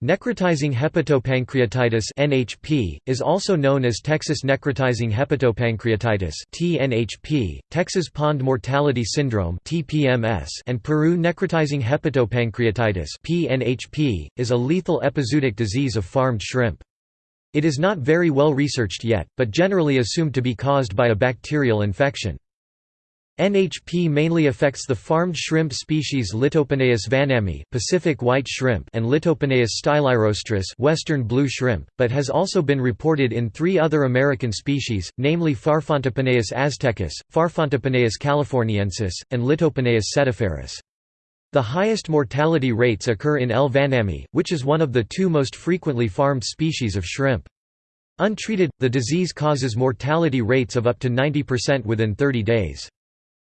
Necrotizing hepatopancreatitis (NHP) is also known as Texas necrotizing hepatopancreatitis (TNHP), Texas pond mortality syndrome (TPMS), and Peru necrotizing hepatopancreatitis (PNHP) is a lethal epizootic disease of farmed shrimp. It is not very well researched yet, but generally assumed to be caused by a bacterial infection. NHP mainly affects the farmed shrimp species Litopenaeus vannamei Pacific white shrimp and Litopenaeus stylirostris Western blue shrimp, but has also been reported in three other American species, namely Farfantopenaeus aztecus, Farfantopenaeus californiensis, and Litopenaeus setiferus. The highest mortality rates occur in L. vannamei, which is one of the two most frequently farmed species of shrimp. Untreated, the disease causes mortality rates of up to 90% within 30 days.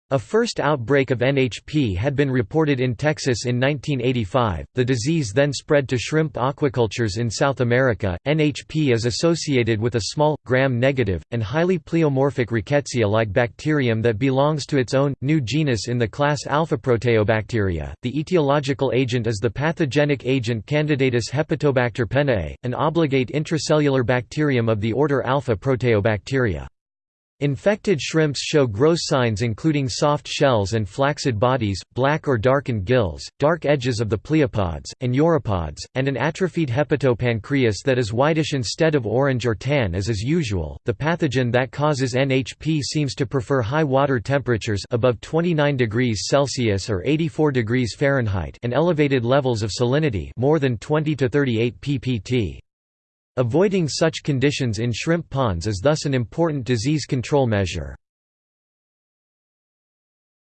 A first outbreak of NHP had been reported in Texas in 1985. The disease then spread to shrimp aquacultures in South America. NHP is associated with a small, gram negative, and highly pleomorphic rickettsia like bacterium that belongs to its own, new genus in the class Alpha-Proteobacteria. The etiological agent is the pathogenic agent Candidatus hepatobacter penaei, an obligate intracellular bacterium of the order Alpha-Proteobacteria. Infected shrimps show gross signs including soft shells and flaccid bodies, black or darkened gills, dark edges of the pleopods, and uropods, and an atrophied hepatopancreas that is whitish instead of orange or tan as is usual. The pathogen that causes NHP seems to prefer high water temperatures above 29 degrees Celsius or 84 degrees Fahrenheit and elevated levels of salinity, more than 20 to 38 ppt. Avoiding such conditions in shrimp ponds is thus an important disease control measure.